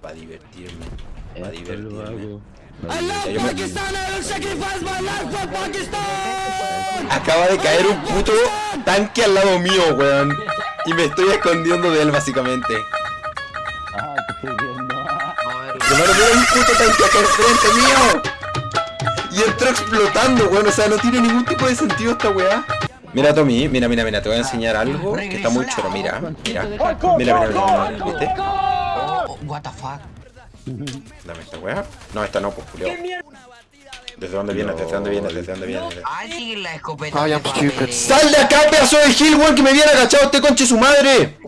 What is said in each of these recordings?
Para divertirme. Para divertirme. hago. Ya, yo me- Acaba de caer un puto tanque al lado mío, weón. Y me estoy escondiendo de él, básicamente. Ah, te estoy viendo. Mira un puto tanque acá enfrente mío. Y entró explotando, weón. O sea, no tiene ningún tipo de sentido esta weá. Mira, Tommy, mira, mira, mira, te voy a enseñar algo que está muy choro, mira, mira, mira, mira, mira, mira, ¿viste? What the fuck. Dame esta weá. No, esta no, pues, Julio. ¿Desde dónde vienes? ¿Desde dónde vienes? ¿Desde dónde vienes? Alguien la escopeta. De. ¡Sal de acá, pedazo de Gil, weón! Que me viene agachado este conche su madre.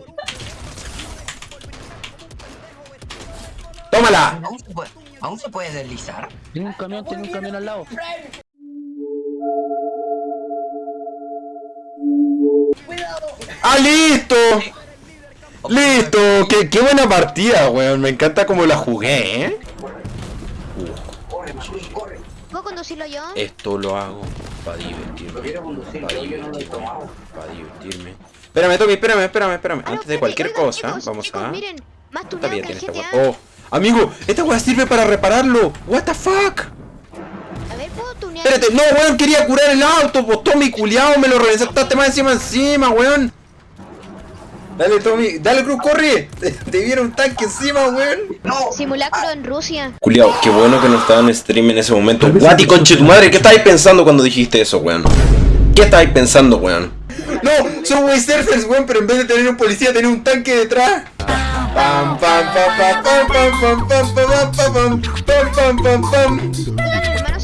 ¡Tómala! ¿Aún se puede, aún se puede deslizar? Tiene un camión, tiene un camión al lado. ¡Ah, listo! ¡Listo! ¡Qué, qué buena partida, weón! Me encanta cómo la jugué, ¿eh? ¿Puedo conducirlo yo? Esto lo hago para divertirme. Para divertirme. Para divertirme. Espérame, Tommy, espérame, espérame, espérame. Ah, Antes de cualquier cosa, vamos a. miren, más el tiene esta. ¡Oh! Amigo, esta weá sirve para repararlo. ¿What the fuck? A ver, ¿puedo tunear? Espérate, no, weón, quería curar el auto, pues Tommy, culiao, me lo revisaste más encima encima, weón. Dale, Tommy, dale, Cruz, corre. Te, te viene un tanque encima, weón. Simulacro en Rusia. Culiao, qué bueno que no estaba en stream en ese momento. Guati, conche tu madre, ¿qué estabas pensando cuando dijiste eso, weón? ¿Qué estabas pensando, weón? No, son wey surfers, weón, pero en vez de tener un policía, tenía un tanque detrás. Pam, pam, pam, pam, pam, pam, pam, pam, pam, pam, pam, pam, pam, pam, pam.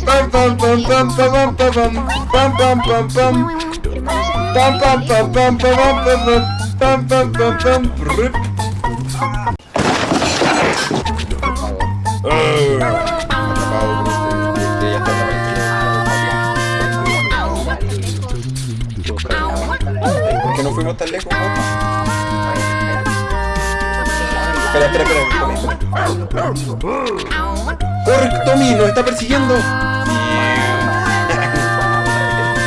Pam pam pam pam pam pam pam pam pam pam pam pam pam pam pam pam pam pam pam pam pam. ¿Por qué no fuimos tan lejos? Espera, espera, espera. ¡Corre, Tommy! ¡Nos está persiguiendo!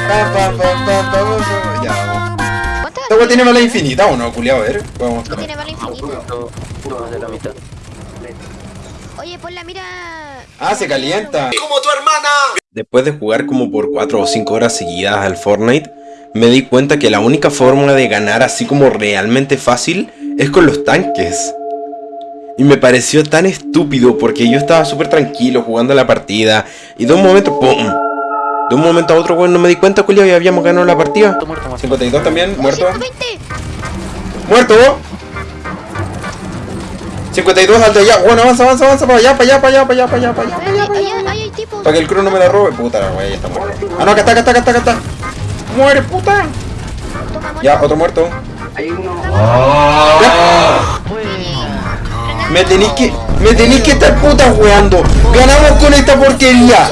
Pam, pam, pam, pam, pam, ¿Esta weá tiene bala infinita o no, culiao? A ver, vamos. ¿Qué tiene bala infinita? Puro de la mitad. Oye, ponla, mira. Ah, se calienta. Como tu hermana. Después de jugar como por 4 o 5 horas seguidas al Fortnite, me di cuenta que la única forma de ganar así como realmente fácil es con los tanques. Y me pareció tan estúpido porque yo estaba súper tranquilo jugando la partida y de un momento, ¡pum! De un momento a otro, weón, no me di cuenta, culiao, y habíamos ganado la partida. 52 también, muerto. 120. ¡Muerto! 52 al de allá. Bueno, avanza, avanza, avanza para allá, para allá, para allá, para allá, para allá, para allá. Espérate, allá. Para que el crew no me la robe. Puta la wea, ya está muerto. Ah, no, acá está, acá está, acá está, acá está. ¡Muere, puta! Ya, otro muerto. Me tenéis que. Me tenéis que estar puta weando. Ganamos con esta porquería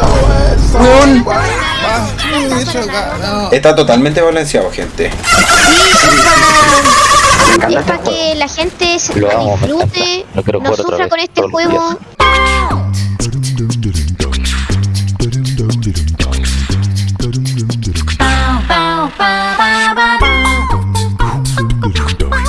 está totalmente balanceado, gente. Sí, es para, que la gente se disfrute, no sufra con este, este juego.